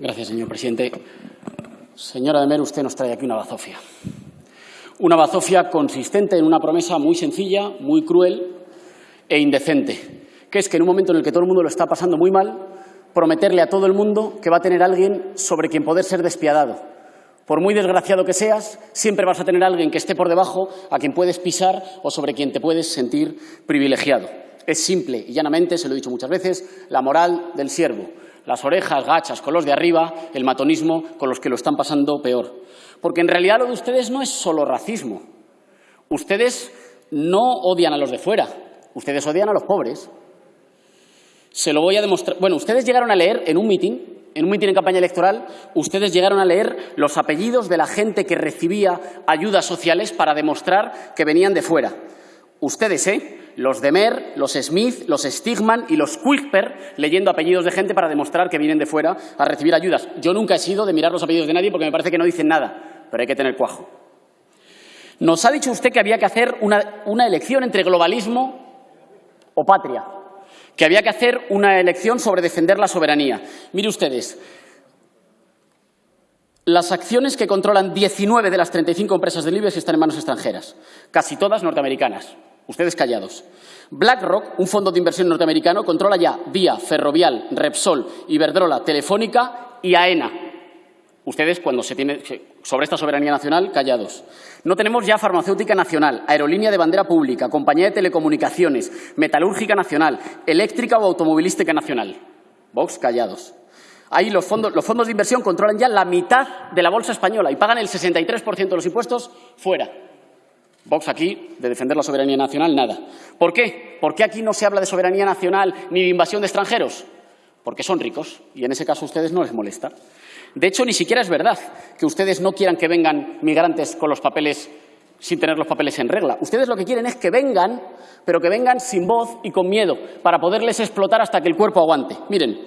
Gracias, señor presidente. Señora de Mer, usted nos trae aquí una bazofia. Una bazofia consistente en una promesa muy sencilla, muy cruel e indecente, que es que en un momento en el que todo el mundo lo está pasando muy mal, prometerle a todo el mundo que va a tener alguien sobre quien poder ser despiadado. Por muy desgraciado que seas, siempre vas a tener alguien que esté por debajo, a quien puedes pisar o sobre quien te puedes sentir privilegiado. Es simple y llanamente, se lo he dicho muchas veces, la moral del siervo. Las orejas gachas con los de arriba, el matonismo con los que lo están pasando peor. Porque en realidad lo de ustedes no es solo racismo. Ustedes no odian a los de fuera, ustedes odian a los pobres. Se lo voy a demostrar. Bueno, ustedes llegaron a leer en un mitin, en un mitin en campaña electoral, ustedes llegaron a leer los apellidos de la gente que recibía ayudas sociales para demostrar que venían de fuera. Ustedes, ¿eh? Los Demer, los Smith, los Stigman y los Quisper leyendo apellidos de gente para demostrar que vienen de fuera a recibir ayudas. Yo nunca he sido de mirar los apellidos de nadie porque me parece que no dicen nada, pero hay que tener cuajo. Nos ha dicho usted que había que hacer una, una elección entre globalismo o patria, que había que hacer una elección sobre defender la soberanía. Mire ustedes, las acciones que controlan 19 de las 35 empresas del IBEX están en manos extranjeras, casi todas norteamericanas. Ustedes callados. BlackRock, un fondo de inversión norteamericano, controla ya Vía, Ferrovial, Repsol, Iberdrola, Telefónica y AENA. Ustedes, cuando se tiene sobre esta soberanía nacional, callados. No tenemos ya farmacéutica nacional, aerolínea de bandera pública, compañía de telecomunicaciones, metalúrgica nacional, eléctrica o automovilística nacional. Vox, callados. Ahí los fondos, los fondos de inversión controlan ya la mitad de la bolsa española y pagan el 63% de los impuestos fuera. Vox aquí, de defender la soberanía nacional, nada. ¿Por qué? ¿Por qué aquí no se habla de soberanía nacional ni de invasión de extranjeros? Porque son ricos y en ese caso a ustedes no les molesta. De hecho, ni siquiera es verdad que ustedes no quieran que vengan migrantes con los papeles sin tener los papeles en regla. Ustedes lo que quieren es que vengan, pero que vengan sin voz y con miedo, para poderles explotar hasta que el cuerpo aguante. Miren,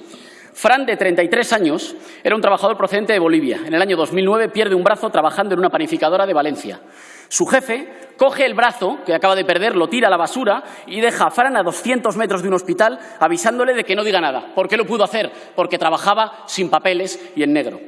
Fran, de 33 años, era un trabajador procedente de Bolivia. En el año 2009 pierde un brazo trabajando en una panificadora de Valencia. Su jefe coge el brazo que acaba de perder, lo tira a la basura y deja a Fran a 200 metros de un hospital avisándole de que no diga nada. ¿Por qué lo pudo hacer? Porque trabajaba sin papeles y en negro.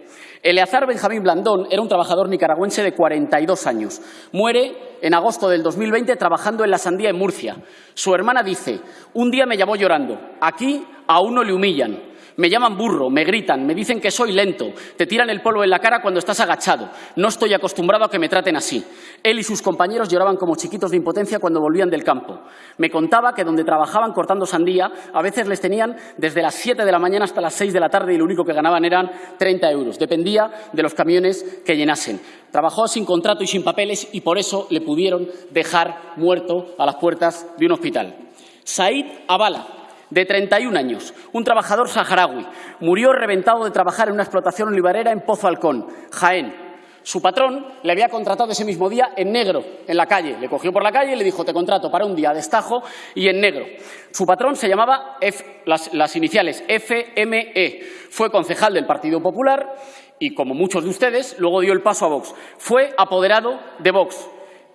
Eleazar Benjamín Blandón era un trabajador nicaragüense de 42 años. Muere en agosto del 2020 trabajando en la sandía en Murcia. Su hermana dice, un día me llamó llorando, aquí a uno le humillan, me llaman burro, me gritan, me dicen que soy lento, te tiran el polvo en la cara cuando estás agachado. No estoy acostumbrado a que me traten así. Él y sus compañeros lloraban como chiquitos de impotencia cuando volvían del campo. Me contaba que donde trabajaban cortando sandía, a veces les tenían desde las 7 de la mañana hasta las 6 de la tarde y lo único que ganaban eran 30 euros. Dependía de los camiones que llenasen. Trabajó sin contrato y sin papeles y por eso le pudieron dejar muerto a las puertas de un hospital. Said Abala, de 31 años, un trabajador saharaui. Murió reventado de trabajar en una explotación olivarera en Pozo Halcón, Jaén. Su patrón le había contratado ese mismo día en negro, en la calle. Le cogió por la calle y le dijo, te contrato para un día de estajo y en negro. Su patrón se llamaba, las, las iniciales FME. Fue concejal del Partido Popular y, como muchos de ustedes, luego dio el paso a Vox. Fue apoderado de Vox.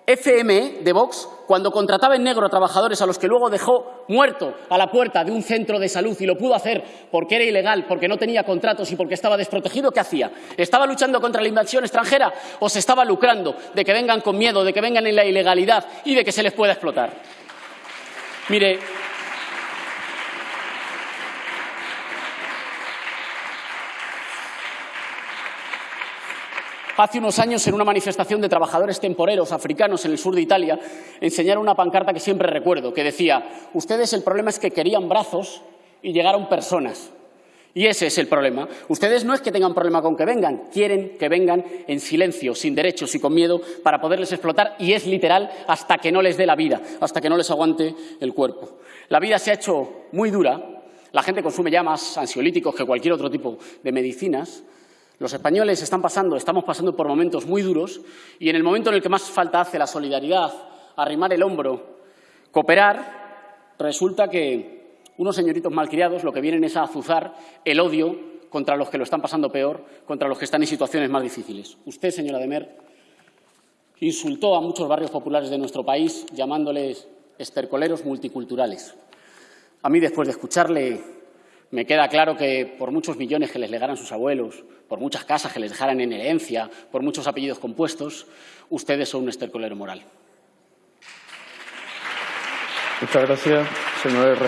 FME de Vox, cuando contrataba en negro a trabajadores a los que luego dejó muerto a la puerta de un centro de salud y lo pudo hacer porque era ilegal, porque no tenía contratos y porque estaba desprotegido, ¿qué hacía? ¿Estaba luchando contra la invasión extranjera o se estaba lucrando de que vengan con miedo, de que vengan en la ilegalidad y de que se les pueda explotar? Mire, Hace unos años, en una manifestación de trabajadores temporeros africanos en el sur de Italia, enseñaron una pancarta que siempre recuerdo, que decía, ustedes el problema es que querían brazos y llegaron personas. Y ese es el problema. Ustedes no es que tengan problema con que vengan, quieren que vengan en silencio, sin derechos y con miedo para poderles explotar y es literal hasta que no les dé la vida, hasta que no les aguante el cuerpo. La vida se ha hecho muy dura, la gente consume ya más ansiolíticos que cualquier otro tipo de medicinas, los españoles están pasando, estamos pasando por momentos muy duros y en el momento en el que más falta hace la solidaridad, arrimar el hombro, cooperar, resulta que unos señoritos malcriados lo que vienen es a azuzar el odio contra los que lo están pasando peor, contra los que están en situaciones más difíciles. Usted, señora Demer, insultó a muchos barrios populares de nuestro país llamándoles estercoleros multiculturales. A mí, después de escucharle, Me queda claro que por muchos millones que les legaran sus abuelos, por muchas casas que les dejaran en herencia, por muchos apellidos compuestos, ustedes son un estercolero moral. Muchas gracias, señor.